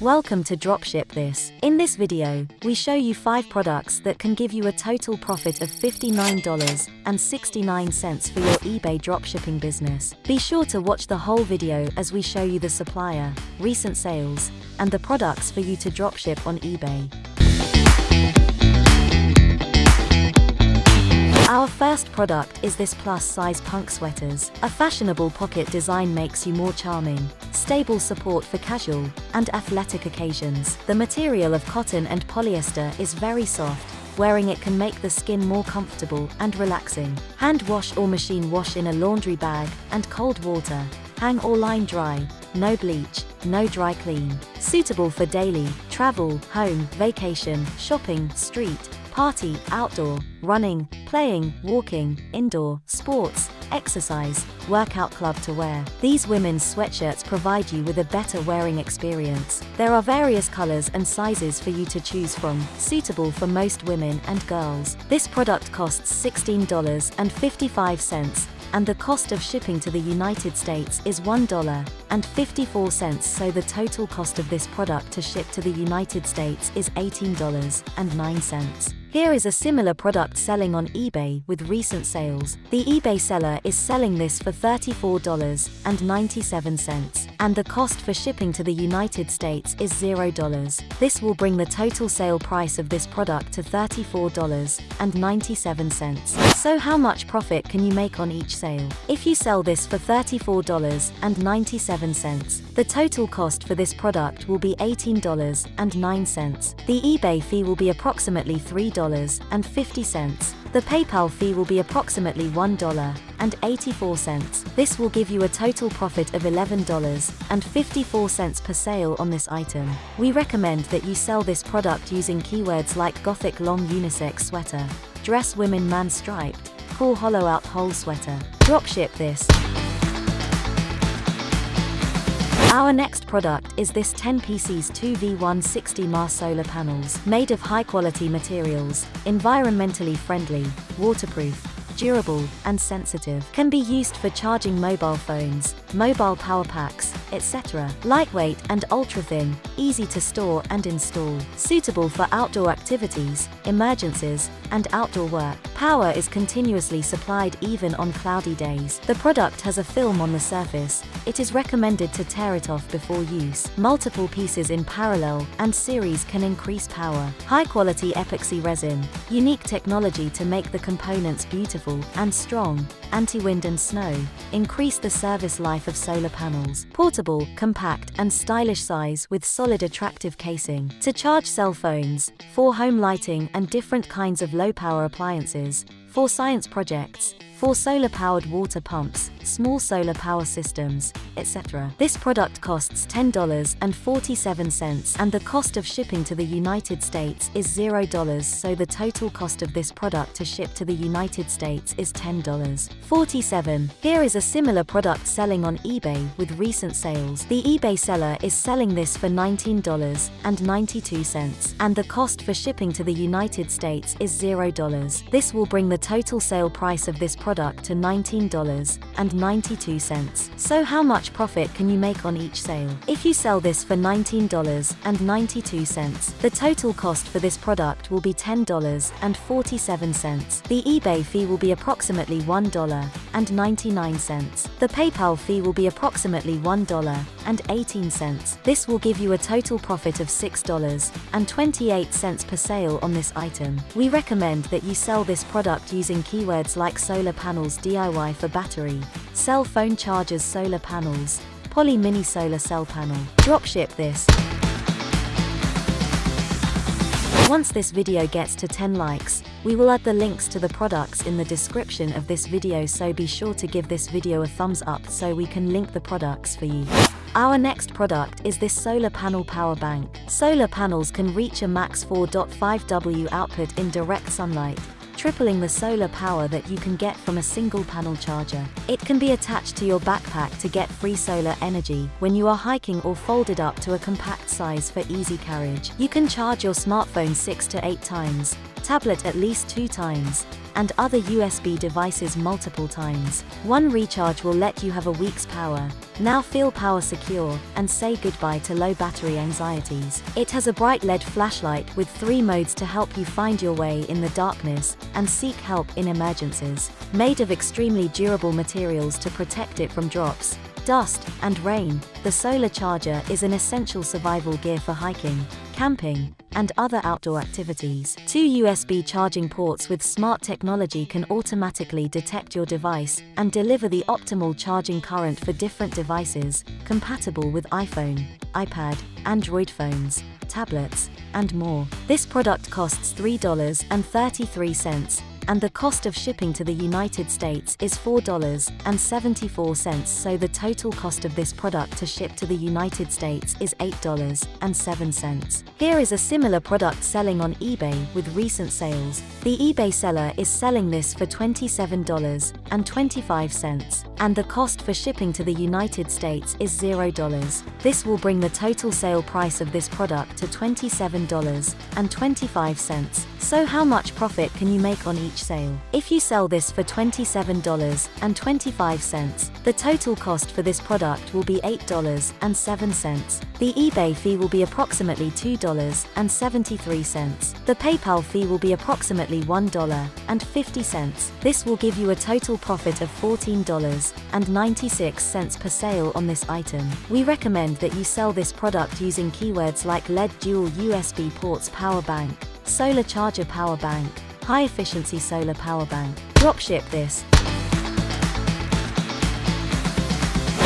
Welcome to Dropship This. In this video, we show you 5 products that can give you a total profit of $59.69 for your eBay dropshipping business. Be sure to watch the whole video as we show you the supplier, recent sales, and the products for you to dropship on eBay. Our first product is this plus-size punk sweaters. A fashionable pocket design makes you more charming, stable support for casual and athletic occasions. The material of cotton and polyester is very soft, Wearing it can make the skin more comfortable and relaxing. Hand wash or machine wash in a laundry bag and cold water. Hang or line dry. No bleach, no dry clean. Suitable for daily, travel, home, vacation, shopping, street, party, outdoor, running, playing, walking, indoor, sports, exercise, workout club to wear. These women's sweatshirts provide you with a better wearing experience. There are various colors and sizes for you to choose from, suitable for most women and girls. This product costs $16.55 and the cost of shipping to the United States is $1.54 so the total cost of this product to ship to the United States is $18.09. Here is a similar product selling on eBay with recent sales. The eBay seller is selling this for $34.97, and the cost for shipping to the United States is $0. This will bring the total sale price of this product to $34.97. So how much profit can you make on each sale? If you sell this for $34.97, the total cost for this product will be $18.09. The eBay fee will be approximately $3 $1.50. The PayPal fee will be approximately $1.84. This will give you a total profit of $11.54 per sale on this item. We recommend that you sell this product using keywords like gothic long unisex sweater, dress women man striped, cool hollow out hole sweater. Dropship this. Our next product is this 10 PCs 2V160 mAh solar panels, made of high-quality materials, environmentally friendly, waterproof, durable, and sensitive. Can be used for charging mobile phones, mobile power packs, etc. Lightweight and ultra-thin, easy to store and install. Suitable for outdoor activities, emergencies, and outdoor work. Power is continuously supplied even on cloudy days. The product has a film on the surface. It is recommended to tear it off before use. Multiple pieces in parallel and series can increase power. High-quality epoxy resin. Unique technology to make the components beautiful and strong. Anti-wind and snow. Increase the service life of solar panels. Portable, compact, and stylish size with solid attractive casing. To charge cell phones, for home lighting and different kinds of low-power appliances, for science projects, for solar-powered water pumps, small solar power systems, etc. This product costs $10.47 and the cost of shipping to the United States is $0 so the total cost of this product to ship to the United States is $10.47. Here is a similar product selling on eBay with recent sales. The eBay seller is selling this for $19.92 and the cost for shipping to the United States is $0. This will bring the total sale price of this product to $19.92. So how much profit can you make on each sale? If you sell this for $19.92, the total cost for this product will be $10.47. The eBay fee will be approximately $1.99. The PayPal fee will be approximately $1.18. This will give you a total profit of $6.28 per sale on this item. We recommend that you sell this product using keywords like solar panels DIY for battery, cell phone chargers solar panels, poly mini solar cell panel. Dropship this. Once this video gets to 10 likes, we will add the links to the products in the description of this video so be sure to give this video a thumbs up so we can link the products for you. Our next product is this solar panel power bank. Solar panels can reach a max 4.5W output in direct sunlight, tripling the solar power that you can get from a single panel charger. It can be attached to your backpack to get free solar energy when you are hiking or folded up to a compact size for easy carriage. You can charge your smartphone 6 to 8 times, tablet at least two times, and other USB devices multiple times. One recharge will let you have a week's power. Now feel power secure and say goodbye to low battery anxieties. It has a bright LED flashlight with three modes to help you find your way in the darkness and seek help in emergencies. Made of extremely durable materials to protect it from drops, dust, and rain, the solar charger is an essential survival gear for hiking, camping, and other outdoor activities. Two USB charging ports with smart technology can automatically detect your device and deliver the optimal charging current for different devices, compatible with iPhone, iPad, Android phones, tablets, and more. This product costs $3.33 and the cost of shipping to the United States is $4.74 so the total cost of this product to ship to the United States is $8.07. Here is a similar product selling on eBay with recent sales. The eBay seller is selling this for $27.25 and the cost for shipping to the United States is $0. This will bring the total sale price of this product to $27.25. So how much profit can you make on each sale? If you sell this for $27.25, the total cost for this product will be $8.07. The eBay fee will be approximately $2.73. The PayPal fee will be approximately $1.50. This will give you a total profit of $14.96 per sale on this item. We recommend that you sell this product using keywords like LED dual USB ports power bank, solar charger power bank, high efficiency solar power bank. Dropship this.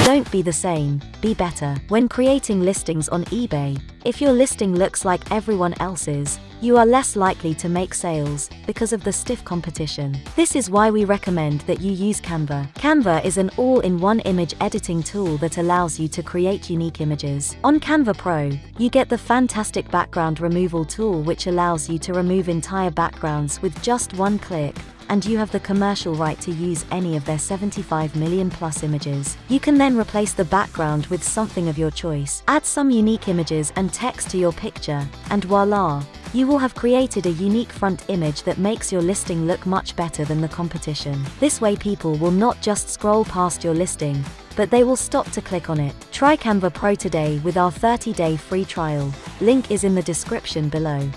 Don't be the same, be better. When creating listings on eBay, if your listing looks like everyone else's, you are less likely to make sales because of the stiff competition. This is why we recommend that you use Canva. Canva is an all-in-one image editing tool that allows you to create unique images. On Canva Pro, you get the fantastic background removal tool which allows you to remove entire backgrounds with just one click and you have the commercial right to use any of their 75 million plus images. You can then replace the background with something of your choice. Add some unique images and text to your picture, and voila! You will have created a unique front image that makes your listing look much better than the competition. This way people will not just scroll past your listing, but they will stop to click on it. Try Canva Pro today with our 30-day free trial. Link is in the description below.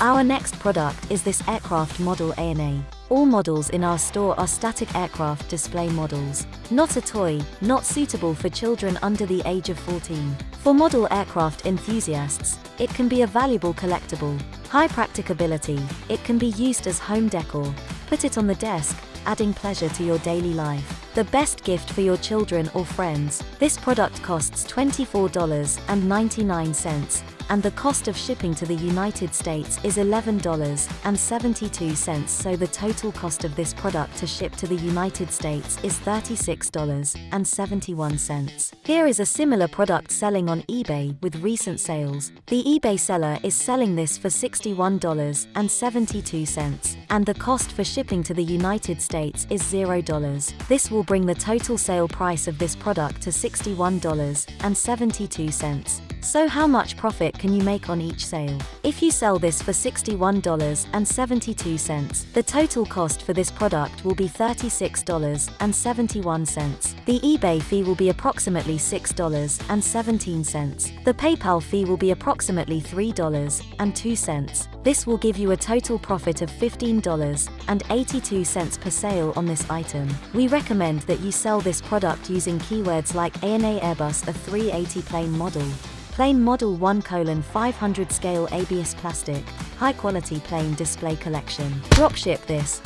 Our next product is this aircraft model ANA. All models in our store are static aircraft display models. Not a toy, not suitable for children under the age of 14. For model aircraft enthusiasts, it can be a valuable collectible. High practicability, it can be used as home decor. Put it on the desk, adding pleasure to your daily life. The best gift for your children or friends. This product costs $24.99 and the cost of shipping to the United States is $11.72 so the total cost of this product to ship to the United States is $36.71. Here is a similar product selling on eBay with recent sales. The eBay seller is selling this for $61.72 and the cost for shipping to the United States is $0. This will bring the total sale price of this product to $61.72. So how much profit can you make on each sale? If you sell this for $61.72, the total cost for this product will be $36.71. The eBay fee will be approximately $6.17. The PayPal fee will be approximately $3.02. This will give you a total profit of $15.82 per sale on this item. We recommend that you sell this product using keywords like ANA Airbus A380 plane model, Plane Model 1 colon 500 scale ABS plastic, high quality plane display collection. Dropship this.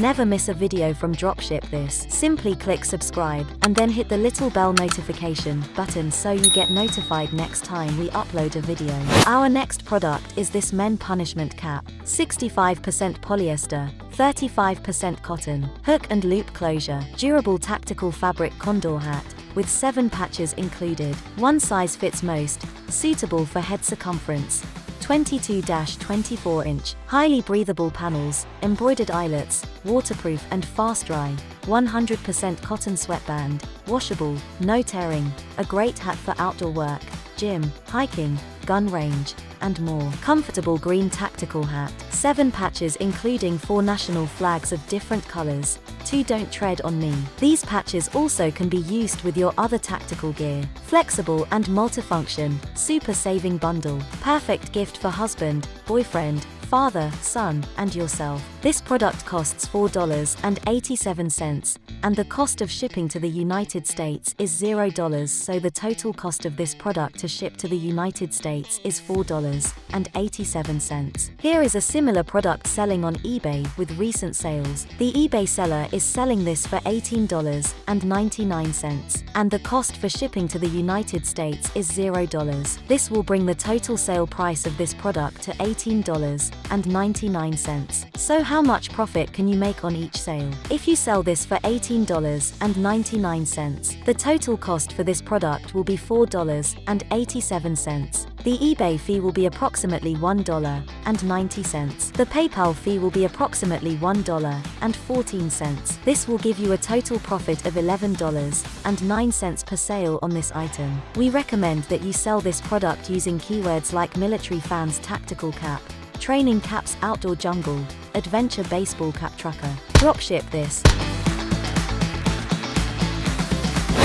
Never miss a video from Dropship this. Simply click subscribe and then hit the little bell notification button so you get notified next time we upload a video. Our next product is this men punishment cap. 65% polyester, 35% cotton, hook and loop closure, durable tactical fabric condor hat, with 7 patches included. One size fits most, suitable for head circumference. 22-24 inch, highly breathable panels, embroidered eyelets, waterproof and fast dry, 100% cotton sweatband, washable, no tearing, a great hat for outdoor work, gym, hiking, gun range, and more. Comfortable green tactical hat. 7 patches including 4 national flags of different colors. 2 Don't Tread on Me. These patches also can be used with your other tactical gear. Flexible and multifunction, super saving bundle. Perfect gift for husband, boyfriend, father, son, and yourself. This product costs $4.87, and the cost of shipping to the United States is $0, so the total cost of this product to ship to the United States is $4.87. Here is a similar product selling on eBay with recent sales. The eBay seller is selling this for $18.99, and the cost for shipping to the United States is $0. This will bring the total sale price of this product to $18 and 99 cents. So how much profit can you make on each sale? If you sell this for $18.99, the total cost for this product will be $4.87. The eBay fee will be approximately $1.90. The PayPal fee will be approximately $1.14. This will give you a total profit of $11.09 per sale on this item. We recommend that you sell this product using keywords like military fans tactical cap, training caps outdoor jungle, adventure baseball cap tracker. Dropship this.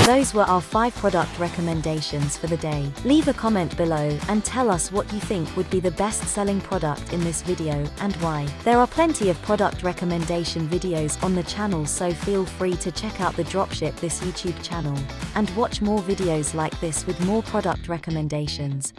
Those were our 5 product recommendations for the day. Leave a comment below and tell us what you think would be the best selling product in this video and why. There are plenty of product recommendation videos on the channel so feel free to check out the Dropship this YouTube channel and watch more videos like this with more product recommendations.